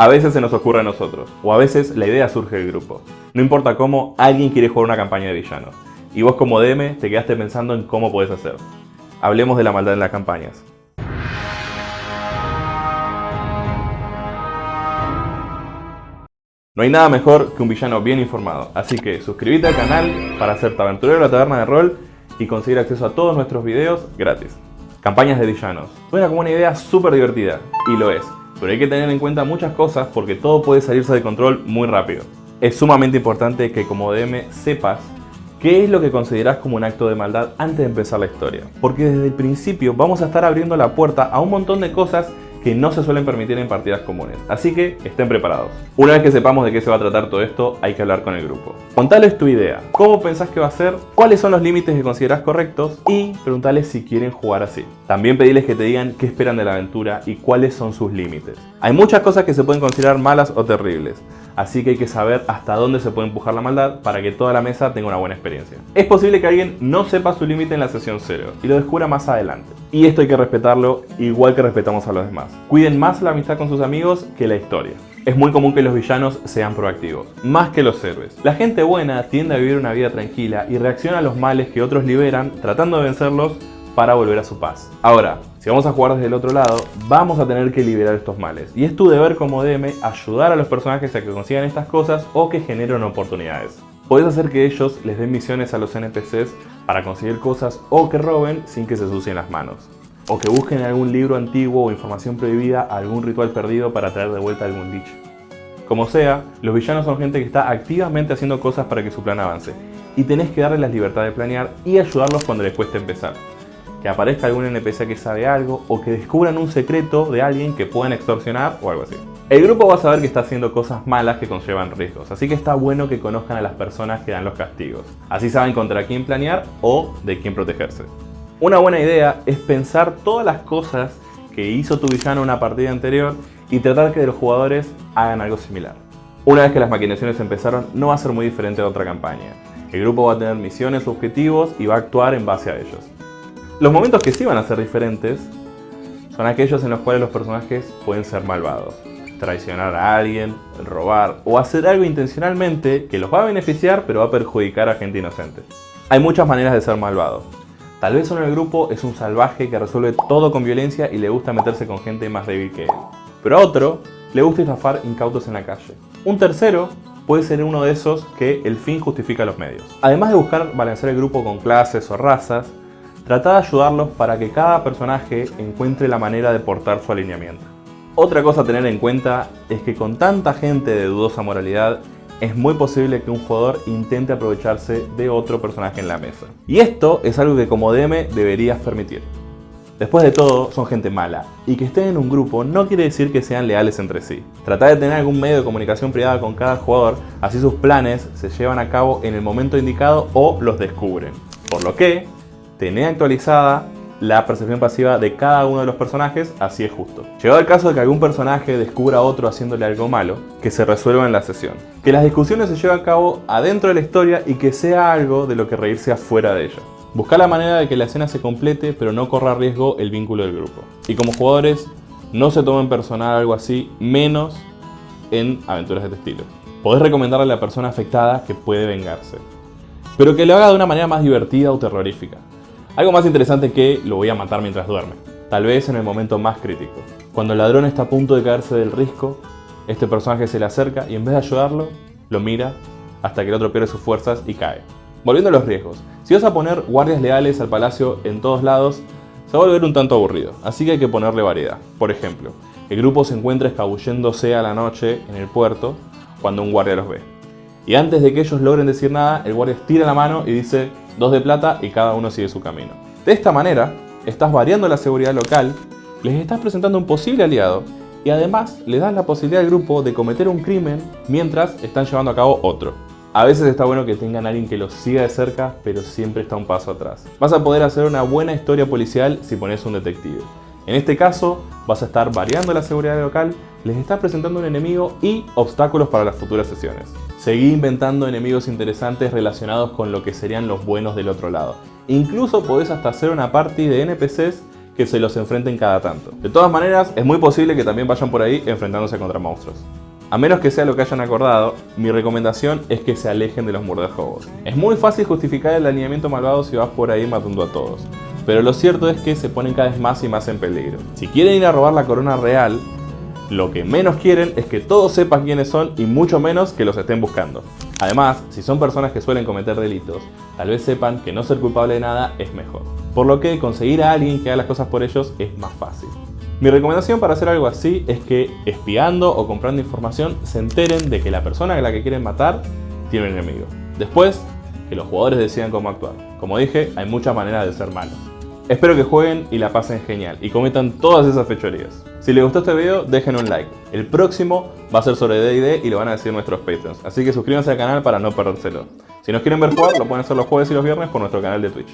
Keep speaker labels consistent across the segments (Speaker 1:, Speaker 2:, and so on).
Speaker 1: A veces se nos ocurre a nosotros, o a veces la idea surge del grupo. No importa cómo, alguien quiere jugar una campaña de villanos. Y vos como DM te quedaste pensando en cómo podés hacer. Hablemos de la maldad en las campañas. No hay nada mejor que un villano bien informado, así que suscríbete al canal para hacerte aventurero de la taberna de rol y conseguir acceso a todos nuestros videos gratis. Campañas de villanos. Suena como una idea súper divertida, y lo es, pero hay que tener en cuenta muchas cosas porque todo puede salirse de control muy rápido. Es sumamente importante que como DM sepas qué es lo que consideras como un acto de maldad antes de empezar la historia. Porque desde el principio vamos a estar abriendo la puerta a un montón de cosas que no se suelen permitir en partidas comunes, así que estén preparados. Una vez que sepamos de qué se va a tratar todo esto, hay que hablar con el grupo. Contales tu idea, cómo pensás que va a ser, cuáles son los límites que consideras correctos y preguntales si quieren jugar así. También pedirles que te digan qué esperan de la aventura y cuáles son sus límites. Hay muchas cosas que se pueden considerar malas o terribles, así que hay que saber hasta dónde se puede empujar la maldad para que toda la mesa tenga una buena experiencia. Es posible que alguien no sepa su límite en la sesión 0 y lo descubra más adelante. Y esto hay que respetarlo igual que respetamos a los demás. Cuiden más la amistad con sus amigos que la historia. Es muy común que los villanos sean proactivos, más que los héroes. La gente buena tiende a vivir una vida tranquila y reacciona a los males que otros liberan tratando de vencerlos para volver a su paz. Ahora, si vamos a jugar desde el otro lado, vamos a tener que liberar estos males. Y es tu deber como DM ayudar a los personajes a que consigan estas cosas o que generen oportunidades. Podés hacer que ellos les den misiones a los NPCs para conseguir cosas o que roben sin que se sucien las manos. O que busquen algún libro antiguo o información prohibida, algún ritual perdido para traer de vuelta algún dicho. Como sea, los villanos son gente que está activamente haciendo cosas para que su plan avance. Y tenés que darles la libertad de planear y ayudarlos cuando les cueste empezar que aparezca algún NPC que sabe algo o que descubran un secreto de alguien que puedan extorsionar o algo así. El grupo va a saber que está haciendo cosas malas que conllevan riesgos, así que está bueno que conozcan a las personas que dan los castigos. Así saben contra quién planear o de quién protegerse. Una buena idea es pensar todas las cosas que hizo tu villano en una partida anterior y tratar que los jugadores hagan algo similar. Una vez que las maquinaciones empezaron, no va a ser muy diferente de otra campaña. El grupo va a tener misiones, objetivos y va a actuar en base a ellos. Los momentos que sí van a ser diferentes son aquellos en los cuales los personajes pueden ser malvados. Traicionar a alguien, robar o hacer algo intencionalmente que los va a beneficiar pero va a perjudicar a gente inocente. Hay muchas maneras de ser malvado. Tal vez uno en el grupo es un salvaje que resuelve todo con violencia y le gusta meterse con gente más débil que él. Pero a otro le gusta estafar incautos en la calle. Un tercero puede ser uno de esos que el fin justifica los medios. Además de buscar balancear el grupo con clases o razas, Trata de ayudarlos para que cada personaje encuentre la manera de portar su alineamiento. Otra cosa a tener en cuenta es que con tanta gente de dudosa moralidad, es muy posible que un jugador intente aprovecharse de otro personaje en la mesa. Y esto es algo que como DM deberías permitir. Después de todo, son gente mala, y que estén en un grupo no quiere decir que sean leales entre sí. Trata de tener algún medio de comunicación privada con cada jugador, así sus planes se llevan a cabo en el momento indicado o los descubren. Por lo que, tener actualizada la percepción pasiva de cada uno de los personajes, así es justo. Llegado el caso de que algún personaje descubra a otro haciéndole algo malo, que se resuelva en la sesión. Que las discusiones se lleven a cabo adentro de la historia y que sea algo de lo que reírse afuera de ella. Buscar la manera de que la escena se complete pero no corra riesgo el vínculo del grupo. Y como jugadores, no se tomen personal algo así, menos en aventuras de este estilo. Podés recomendarle a la persona afectada que puede vengarse. Pero que lo haga de una manera más divertida o terrorífica. Algo más interesante que lo voy a matar mientras duerme. Tal vez en el momento más crítico. Cuando el ladrón está a punto de caerse del risco, este personaje se le acerca y en vez de ayudarlo, lo mira hasta que el otro pierde sus fuerzas y cae. Volviendo a los riesgos. Si vas a poner guardias leales al palacio en todos lados, se va a volver un tanto aburrido, así que hay que ponerle variedad. Por ejemplo, el grupo se encuentra escabulléndose a la noche en el puerto cuando un guardia los ve. Y antes de que ellos logren decir nada, el guardia estira la mano y dice dos de plata y cada uno sigue su camino. De esta manera, estás variando la seguridad local, les estás presentando un posible aliado y además le das la posibilidad al grupo de cometer un crimen mientras están llevando a cabo otro. A veces está bueno que tengan a alguien que los siga de cerca, pero siempre está un paso atrás. Vas a poder hacer una buena historia policial si pones un detective. En este caso, vas a estar variando la seguridad local, les estás presentando un enemigo y obstáculos para las futuras sesiones. Seguí inventando enemigos interesantes relacionados con lo que serían los buenos del otro lado. Incluso podés hasta hacer una party de NPCs que se los enfrenten cada tanto. De todas maneras, es muy posible que también vayan por ahí enfrentándose contra monstruos. A menos que sea lo que hayan acordado, mi recomendación es que se alejen de los murderhobos. Es muy fácil justificar el alineamiento malvado si vas por ahí matando a todos, pero lo cierto es que se ponen cada vez más y más en peligro. Si quieren ir a robar la corona real, lo que menos quieren es que todos sepan quiénes son y mucho menos que los estén buscando. Además, si son personas que suelen cometer delitos, tal vez sepan que no ser culpable de nada es mejor. Por lo que conseguir a alguien que haga las cosas por ellos es más fácil. Mi recomendación para hacer algo así es que espiando o comprando información se enteren de que la persona a la que quieren matar tiene un enemigo. Después, que los jugadores decidan cómo actuar. Como dije, hay muchas maneras de ser malos. Espero que jueguen y la pasen genial y cometan todas esas fechorías. Si les gustó este video, dejen un like. El próximo va a ser sobre D&D y lo van a decir nuestros Patreons, así que suscríbanse al canal para no perdérselo. Si nos quieren ver jugar, lo pueden hacer los jueves y los viernes por nuestro canal de Twitch.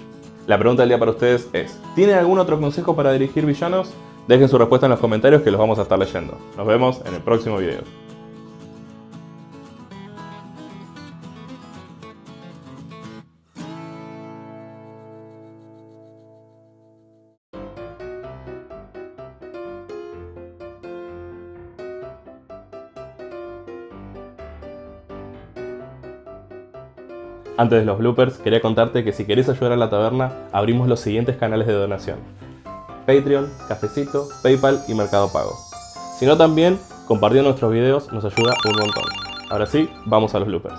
Speaker 1: La pregunta del día para ustedes es, ¿tienen algún otro consejo para dirigir villanos? Dejen su respuesta en los comentarios que los vamos a estar leyendo. Nos vemos en el próximo video. Antes de los bloopers, quería contarte que si querés ayudar a la taberna, abrimos los siguientes canales de donación. Patreon, Cafecito, Paypal y Mercado Pago. Si no también, compartiendo nuestros videos nos ayuda un montón. Ahora sí, vamos a los bloopers.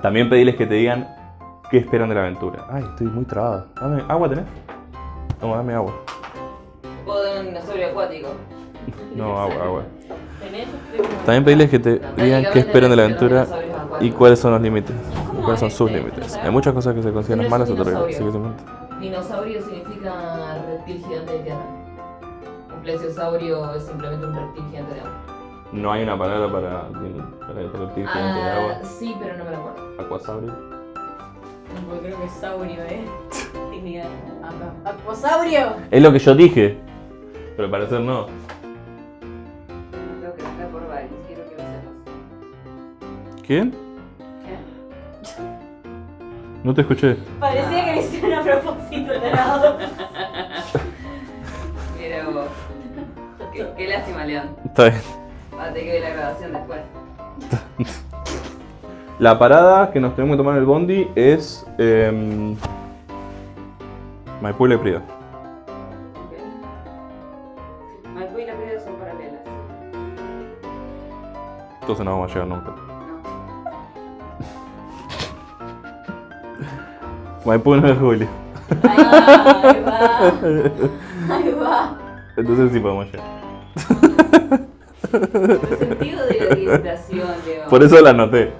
Speaker 1: También pedirles que te digan qué esperan de la aventura. Ay, estoy muy trabado. Dame, ¿Agua tenés? Toma, dame agua.
Speaker 2: O de un dinosaurio acuático.
Speaker 1: No, agua, agua.
Speaker 2: ¿Tenés?
Speaker 1: También pedirles que te digan qué esperan de la aventura y cuáles son los límites. Son sus límites. Hay muchas cosas que se consideran malas o terribles.
Speaker 2: Dinosaurio significa reptil gigante de tierra. Un plesiosaurio es simplemente un reptil gigante de agua.
Speaker 1: No hay una palabra para, para el reptil gigante de
Speaker 2: Ah,
Speaker 1: agua.
Speaker 2: sí, pero no me lo acuerdo.
Speaker 1: Aquasaurio.
Speaker 3: Porque creo que es saurio, ¿eh? Técnica. ¡Aquosaurio!
Speaker 1: Es lo que yo dije. Pero al parecer no.
Speaker 2: Tengo que buscar por varios, quiero que lo sepas.
Speaker 1: ¿Quién? No te escuché.
Speaker 3: Parecía que le hicieron a propósito el helado.
Speaker 2: Mira vos. Qué, qué lástima, León.
Speaker 1: Está bien.
Speaker 2: Va a tener que ver la grabación después.
Speaker 1: La parada que nos tenemos que tomar en el bondi es. Eh, Maipú y Leprida.
Speaker 2: ¿Ok? Maipú y la Prida son paralelas.
Speaker 1: Entonces no vamos a llegar nunca. Maipú no es Julio.
Speaker 3: Ahí va. Ahí va.
Speaker 1: Entonces sí podemos llegar.
Speaker 2: El sentido de la orientación, León.
Speaker 1: Por eso la anoté.